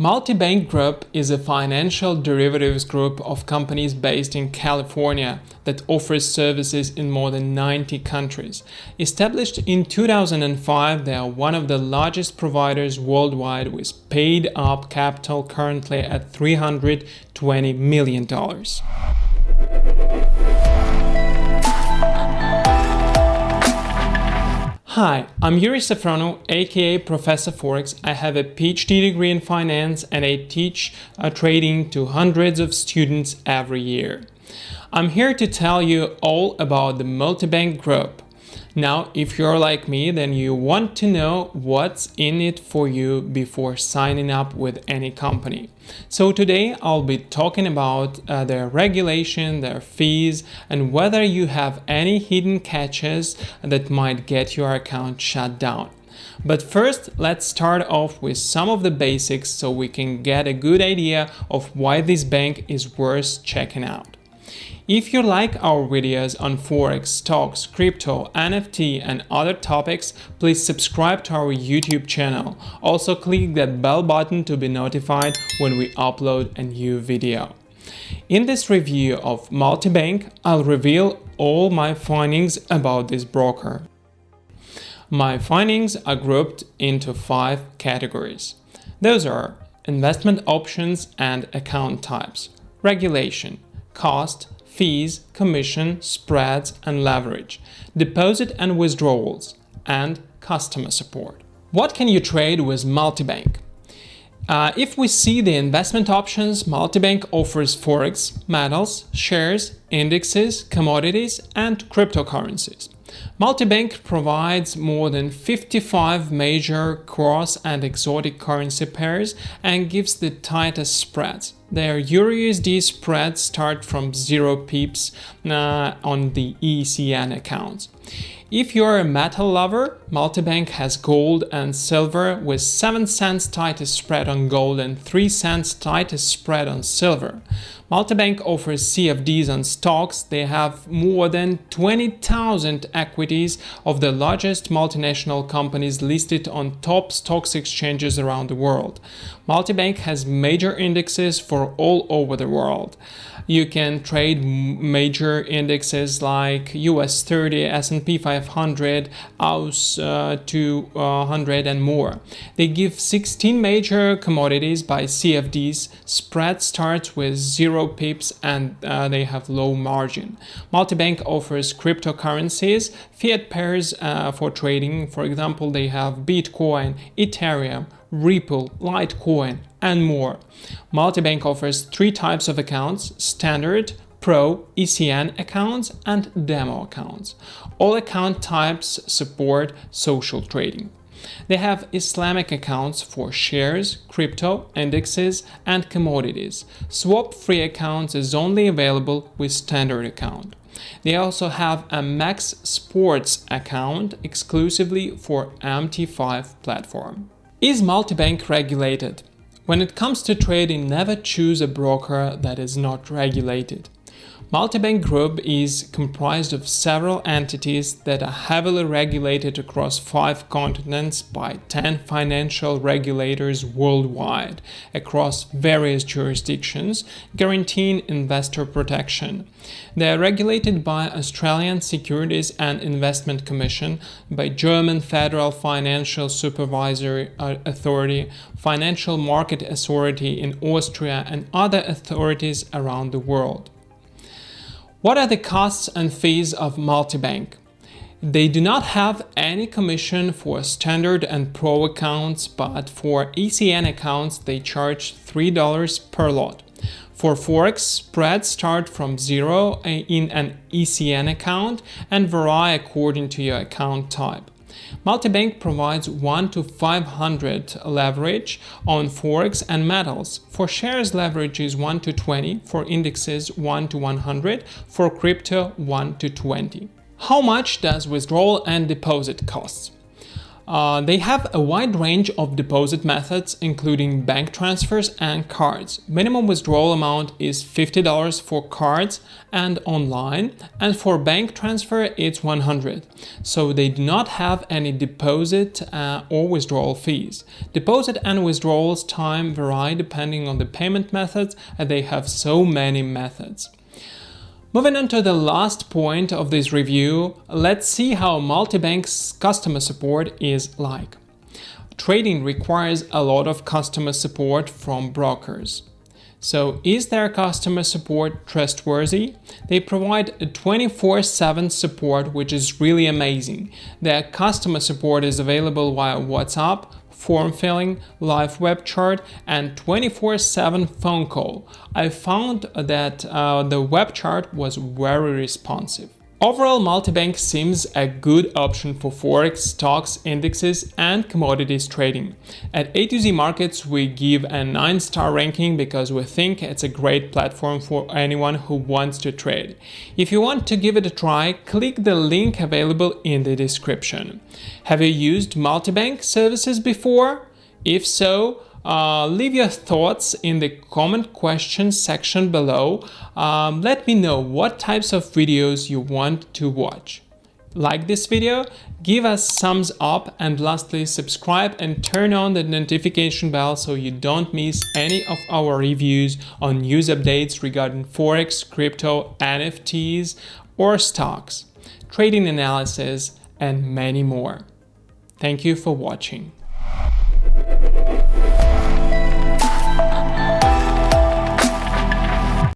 Multibank Group is a financial derivatives group of companies based in California that offers services in more than 90 countries. Established in 2005, they are one of the largest providers worldwide with paid up capital currently at $320 million. Hi, I'm Yuri Safronov, aka Professor Forex. I have a PhD degree in finance and I teach uh, trading to hundreds of students every year. I'm here to tell you all about the multibank group. Now, if you're like me, then you want to know what's in it for you before signing up with any company. So today I'll be talking about uh, their regulation, their fees, and whether you have any hidden catches that might get your account shut down. But first, let's start off with some of the basics so we can get a good idea of why this bank is worth checking out. If you like our videos on Forex, stocks, crypto, NFT and other topics, please subscribe to our YouTube channel. Also click that bell button to be notified when we upload a new video. In this review of Multibank, I'll reveal all my findings about this broker. My findings are grouped into five categories. Those are investment options and account types, regulation, cost, fees, commission, spreads and leverage, deposit and withdrawals, and customer support. What can you trade with Multibank? Uh, if we see the investment options, Multibank offers Forex, metals, shares, indexes, commodities, and cryptocurrencies. Multibank provides more than 55 major cross and exotic currency pairs and gives the tightest spreads. Their EURUSD spreads start from 0 pips uh, on the ECN accounts. If you're a metal lover, Multibank has gold and silver with 7 cents tightest spread on gold and 3 cents tightest spread on silver. Multibank offers CFDs on stocks. They have more than 20,000 equities of the largest multinational companies listed on top stocks exchanges around the world. Multibank has major indexes for all over the world. You can trade major indexes like US 30, S&P 500, AUS uh, 200 and more. They give 16 major commodities by CFDs. Spread starts with 0 pips and uh, they have low margin. Multibank offers cryptocurrencies, fiat pairs uh, for trading. For example, they have Bitcoin, Ethereum, Ripple, Litecoin, and more. Multibank offers three types of accounts, standard, Pro, ECN accounts, and demo accounts. All account types support social trading. They have Islamic accounts for shares, crypto, indexes, and commodities. Swap-free accounts is only available with standard account. They also have a Maximus account exclusively for MT5 platform. Is multibank regulated? When it comes to trading, never choose a broker that is not regulated. Multibank Group is comprised of several entities that are heavily regulated across five continents by 10 financial regulators worldwide across various jurisdictions, guaranteeing investor protection. They are regulated by Australian Securities and Investment Commission, by German Federal Financial Supervisory uh, Authority, Financial Market Authority in Austria and other authorities around the world. What are the costs and fees of multibank? They do not have any commission for standard and pro accounts, but for ECN accounts they charge $3 per lot. For Forex, spreads start from zero in an ECN account and vary according to your account type. Multibank provides 1 to 500 leverage on Forex and metals. For shares, leverage is 1 to 20, for indexes 1 to 100, for crypto 1 to 20. How much does withdrawal and deposit cost? Uh, they have a wide range of deposit methods, including bank transfers and cards. Minimum withdrawal amount is $50 for cards and online, and for bank transfer it's 100. So they do not have any deposit uh, or withdrawal fees. Deposit and withdrawals time vary depending on the payment methods, and they have so many methods. Moving on to the last point of this review, let's see how Multibank's customer support is like. Trading requires a lot of customer support from brokers. So is their customer support trustworthy? They provide 24-7 support, which is really amazing. Their customer support is available via WhatsApp, form filling, live web chat, and 24-7 phone call. I found that uh, the web chat was very responsive. Overall, multibank seems a good option for forex, stocks, indexes and commodities trading. At A to Z Markets, we give a 9-star ranking because we think it's a great platform for anyone who wants to trade. If you want to give it a try, click the link available in the description. Have you used multibank services before? If so, uh, leave your thoughts in the comment question section below. Um, let me know what types of videos you want to watch. Like this video, give us thumbs up and lastly subscribe and turn on the notification bell so you don't miss any of our reviews on news updates regarding Forex, crypto, NFTs or stocks, trading analysis and many more. Thank you for watching.